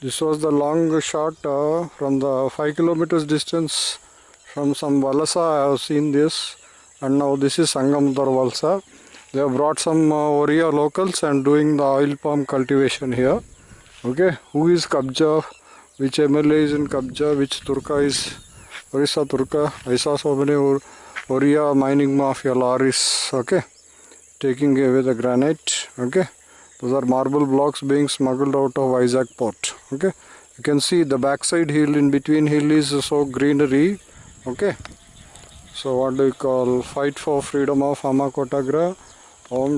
This was the long shot uh, from the 5 kilometers distance from some Valasa I have seen this and now this is Sangamdar Valsa. They have brought some uh, Oriya locals and doing the oil palm cultivation here. Okay, who is Kabja? Which MLA is in Kabja? Which Turka is Orissa Turka? I saw so many Or- Oriya mining mafia lorries. Okay, taking away the granite. Okay, those are marble blocks being smuggled out of Vizag port. Okay, you can see the backside hill in between hill is so greenery. Okay, so what do you call fight for freedom of Hamakotagra Om